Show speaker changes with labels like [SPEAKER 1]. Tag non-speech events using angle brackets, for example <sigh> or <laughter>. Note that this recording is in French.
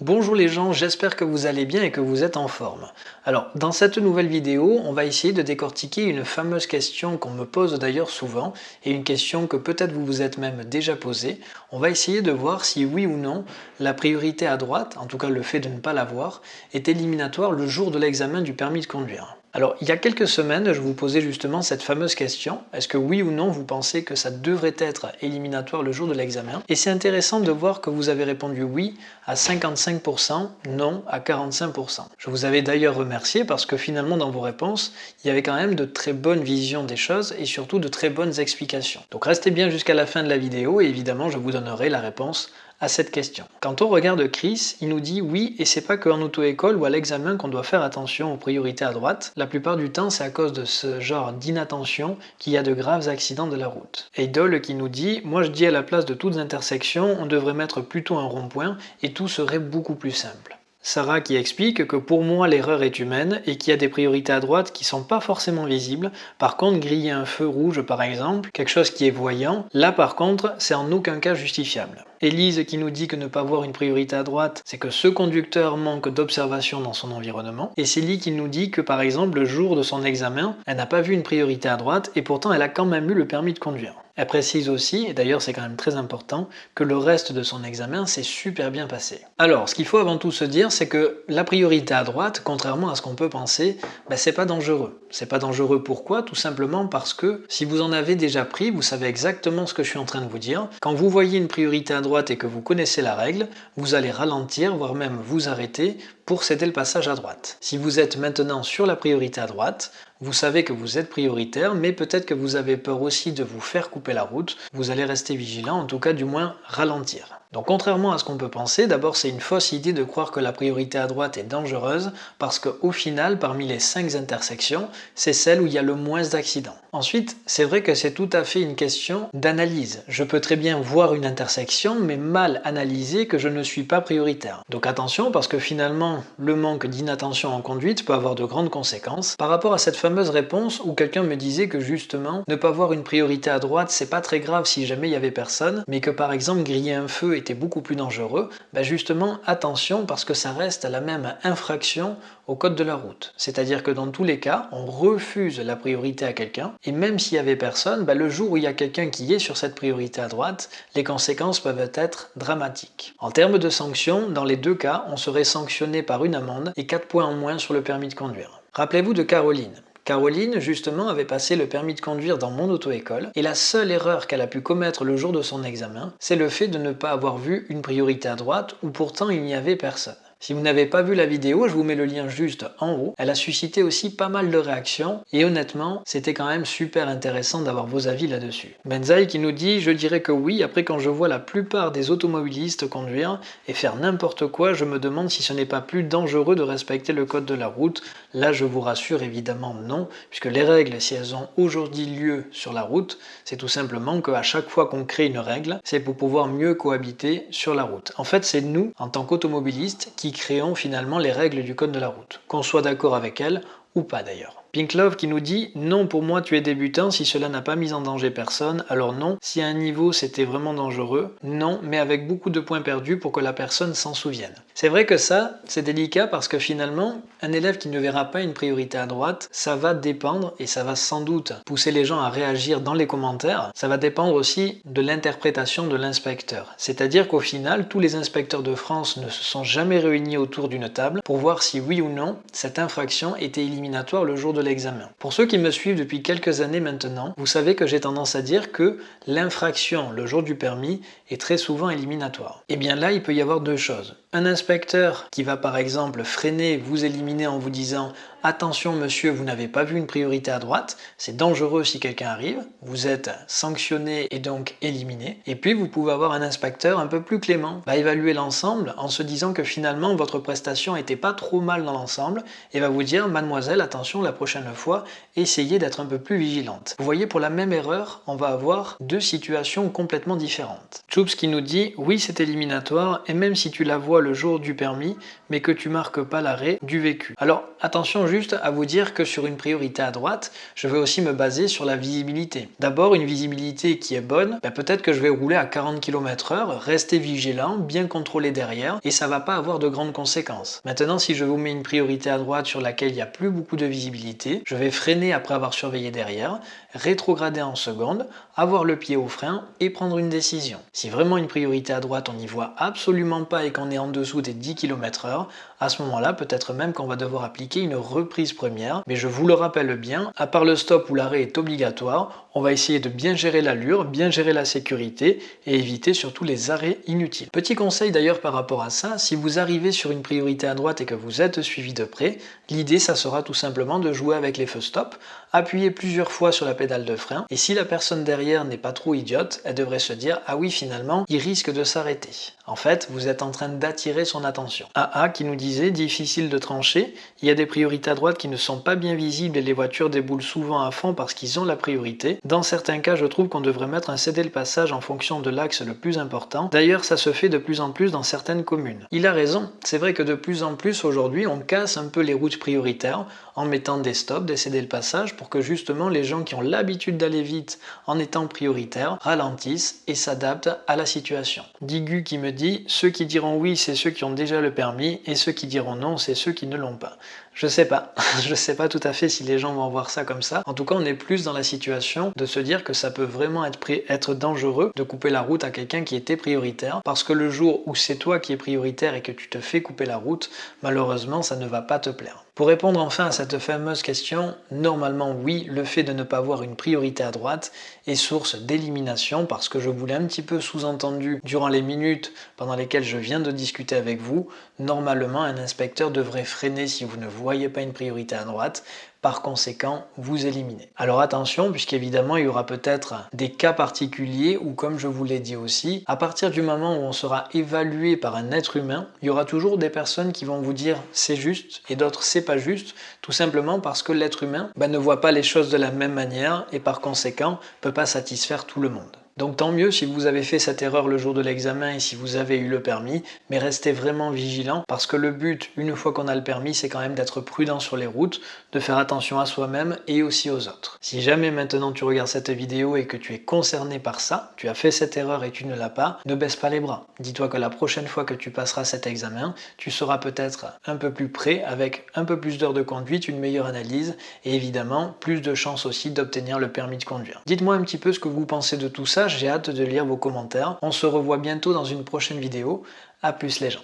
[SPEAKER 1] Bonjour les gens, j'espère que vous allez bien et que vous êtes en forme. Alors, dans cette nouvelle vidéo, on va essayer de décortiquer une fameuse question qu'on me pose d'ailleurs souvent, et une question que peut-être vous vous êtes même déjà posée. On va essayer de voir si oui ou non, la priorité à droite, en tout cas le fait de ne pas l'avoir, est éliminatoire le jour de l'examen du permis de conduire. Alors, il y a quelques semaines, je vous posais justement cette fameuse question. Est-ce que oui ou non, vous pensez que ça devrait être éliminatoire le jour de l'examen? Et c'est intéressant de voir que vous avez répondu oui à 55%, non à 45%. Je vous avais d'ailleurs remercié parce que finalement, dans vos réponses, il y avait quand même de très bonnes visions des choses et surtout de très bonnes explications. Donc restez bien jusqu'à la fin de la vidéo et évidemment, je vous donnerai la réponse à cette question. Quand on regarde Chris, il nous dit oui, et c'est pas qu'en auto-école ou à l'examen qu'on doit faire attention aux priorités à droite. La plupart du temps, c'est à cause de ce genre d'inattention qu'il y a de graves accidents de la route. Et Dole qui nous dit moi je dis à la place de toutes intersections, on devrait mettre plutôt un rond-point et tout serait beaucoup plus simple. Sarah qui explique que pour moi l'erreur est humaine et qu'il y a des priorités à droite qui sont pas forcément visibles. Par contre, griller un feu rouge par exemple, quelque chose qui est voyant, là par contre, c'est en aucun cas justifiable. Élise qui nous dit que ne pas voir une priorité à droite, c'est que ce conducteur manque d'observation dans son environnement. Et Célie qui nous dit que par exemple le jour de son examen, elle n'a pas vu une priorité à droite et pourtant elle a quand même eu le permis de conduire. Elle précise aussi, et d'ailleurs c'est quand même très important, que le reste de son examen s'est super bien passé. Alors, ce qu'il faut avant tout se dire, c'est que la priorité à droite, contrairement à ce qu'on peut penser, ben, c'est pas dangereux. C'est pas dangereux pourquoi? Tout simplement parce que si vous en avez déjà pris, vous savez exactement ce que je suis en train de vous dire. Quand vous voyez une priorité à droite et que vous connaissez la règle, vous allez ralentir, voire même vous arrêter pour céder le passage à droite. Si vous êtes maintenant sur la priorité à droite, vous savez que vous êtes prioritaire, mais peut-être que vous avez peur aussi de vous faire couper la route. Vous allez rester vigilant, en tout cas du moins ralentir. Donc contrairement à ce qu'on peut penser, d'abord c'est une fausse idée de croire que la priorité à droite est dangereuse parce qu'au final, parmi les 5 intersections, c'est celle où il y a le moins d'accidents. Ensuite, c'est vrai que c'est tout à fait une question d'analyse. Je peux très bien voir une intersection, mais mal analyser que je ne suis pas prioritaire. Donc attention, parce que finalement, le manque d'inattention en conduite peut avoir de grandes conséquences. Par rapport à cette fameuse réponse où quelqu'un me disait que justement, ne pas voir une priorité à droite, c'est pas très grave si jamais il y avait personne, mais que par exemple griller un feu était beaucoup plus dangereux, ben justement attention parce que ça reste la même infraction au code de la route. C'est-à-dire que dans tous les cas, on refuse la priorité à quelqu'un et même s'il y avait personne, ben le jour où il y a quelqu'un qui est sur cette priorité à droite, les conséquences peuvent être dramatiques. En termes de sanctions, dans les deux cas, on serait sanctionné par une amende et 4 points en moins sur le permis de conduire. Rappelez-vous de Caroline. Caroline, justement, avait passé le permis de conduire dans mon auto-école, et la seule erreur qu'elle a pu commettre le jour de son examen, c'est le fait de ne pas avoir vu une priorité à droite où pourtant il n'y avait personne. Si vous n'avez pas vu la vidéo, je vous mets le lien juste en haut. Elle a suscité aussi pas mal de réactions et honnêtement, c'était quand même super intéressant d'avoir vos avis là-dessus. Benzaï qui nous dit « Je dirais que oui, après quand je vois la plupart des automobilistes conduire et faire n'importe quoi, je me demande si ce n'est pas plus dangereux de respecter le code de la route. Là, je vous rassure évidemment non, puisque les règles, si elles ont aujourd'hui lieu sur la route, c'est tout simplement qu'à chaque fois qu'on crée une règle, c'est pour pouvoir mieux cohabiter sur la route. En fait, c'est nous, en tant qu'automobilistes, qui créons finalement les règles du code de la route, qu'on soit d'accord avec elles ou pas d'ailleurs. Pink Love qui nous dit « Non, pour moi tu es débutant, si cela n'a pas mis en danger personne, alors non. Si à un niveau c'était vraiment dangereux, non, mais avec beaucoup de points perdus pour que la personne s'en souvienne. » C'est vrai que ça, c'est délicat parce que finalement, un élève qui ne verra pas une priorité à droite, ça va dépendre, et ça va sans doute pousser les gens à réagir dans les commentaires, ça va dépendre aussi de l'interprétation de l'inspecteur. C'est-à-dire qu'au final, tous les inspecteurs de France ne se sont jamais réunis autour d'une table pour voir si oui ou non cette infraction était éliminatoire le jour de Pour ceux qui me suivent depuis quelques années maintenant, vous savez que j'ai tendance à dire que l'infraction le jour du permis est très souvent éliminatoire. Et eh bien là, il peut y avoir deux choses. Un inspecteur qui va par exemple freiner, vous éliminer en vous disant Attention monsieur, vous n'avez pas vu une priorité à droite, c'est dangereux si quelqu'un arrive, vous êtes sanctionné et donc éliminé. Et puis vous pouvez avoir un inspecteur un peu plus clément, va évaluer l'ensemble en se disant que finalement votre prestation n'était pas trop mal dans l'ensemble et va vous dire Mademoiselle, attention, la prochaine fois, essayez d'être un peu plus vigilante. Vous voyez, pour la même erreur, on va avoir deux situations complètement différentes. Choops qui nous dit « Oui, c'est éliminatoire, et même si tu la vois le jour du permis, mais que tu marques pas l'arrêt du vécu. » Alors, attention juste à vous dire que sur une priorité à droite, je vais aussi me baser sur la visibilité. D'abord, une visibilité qui est bonne, ben peut-être que je vais rouler à 40 km h rester vigilant, bien contrôler derrière, et ça va pas avoir de grandes conséquences. Maintenant, si je vous mets une priorité à droite sur laquelle il n'y a plus beaucoup de visibilité, je vais freiner après avoir surveillé derrière, rétrograder en seconde, avoir le pied au frein et prendre une décision. Si vraiment une priorité à droite, on n'y voit absolument pas et qu'on est en dessous des 10 km h à ce moment-là, peut-être même qu'on va devoir appliquer une reprise première, mais je vous le rappelle bien, à part le stop où l'arrêt est obligatoire, on va essayer de bien gérer l'allure, bien gérer la sécurité et éviter surtout les arrêts inutiles. Petit conseil d'ailleurs par rapport à ça, si vous arrivez sur une priorité à droite et que vous êtes suivi de près, l'idée ça sera tout simplement de jouer avec les feux stop, appuyer plusieurs fois sur la pédale de frein et si la personne derrière n'est pas trop idiote, elle devrait se dire « Ah oui, finalement, il risque de s'arrêter ». En fait, vous êtes en train d'attirer son attention. AA qui nous disait « Difficile de trancher, il y a des priorités à droite qui ne sont pas bien visibles et les voitures déboulent souvent à fond parce qu'ils ont la priorité. Dans certains cas, je trouve qu'on devrait mettre un céder le passage en fonction de l'axe le plus important. D'ailleurs, ça se fait de plus en plus dans certaines communes. Il a raison, c'est vrai que de plus en plus aujourd'hui, on casse un peu les routes prioritaires en mettant des stops, des céder le passage pour que justement les gens qui ont l'habitude d'aller vite en étant prioritaires ralentissent et s'adaptent à la situation. Digu qui me dit « Ceux qui diront oui, c'est ceux qui ont déjà le permis et ceux qui diront non, c'est ceux qui ne l'ont pas ». Je sais pas, <laughs> je sais pas tout à fait si les gens vont voir ça comme ça. En tout cas, on est plus dans la situation de se dire que ça peut vraiment être, être dangereux de couper la route à quelqu'un qui était prioritaire, parce que le jour où c'est toi qui es prioritaire et que tu te fais couper la route, malheureusement, ça ne va pas te plaire. Pour répondre enfin à cette fameuse question, normalement oui, le fait de ne pas avoir une priorité à droite est source d'élimination parce que je vous l'ai un petit peu sous-entendu durant les minutes pendant lesquelles je viens de discuter avec vous, normalement un inspecteur devrait freiner si vous ne voyez pas une priorité à droite par conséquent vous éliminez. Alors attention, puisqu'évidemment il y aura peut-être des cas particuliers où comme je vous l'ai dit aussi, à partir du moment où on sera évalué par un être humain, il y aura toujours des personnes qui vont vous dire c'est juste et d'autres c'est pas juste, tout simplement parce que l'être humain ben, ne voit pas les choses de la même manière et par conséquent peut pas satisfaire tout le monde. Donc tant mieux si vous avez fait cette erreur le jour de l'examen et si vous avez eu le permis, mais restez vraiment vigilant parce que le but, une fois qu'on a le permis, c'est quand même d'être prudent sur les routes, de faire attention à soi-même et aussi aux autres. Si jamais maintenant tu regardes cette vidéo et que tu es concerné par ça, tu as fait cette erreur et tu ne l'as pas, ne baisse pas les bras. Dis-toi que la prochaine fois que tu passeras cet examen, tu seras peut-être un peu plus prêt avec un peu plus d'heures de conduite, une meilleure analyse et évidemment plus de chances aussi d'obtenir le permis de conduire. Dites-moi un petit peu ce que vous pensez de tout ça j'ai hâte de lire vos commentaires. On se revoit bientôt dans une prochaine vidéo. A plus les gens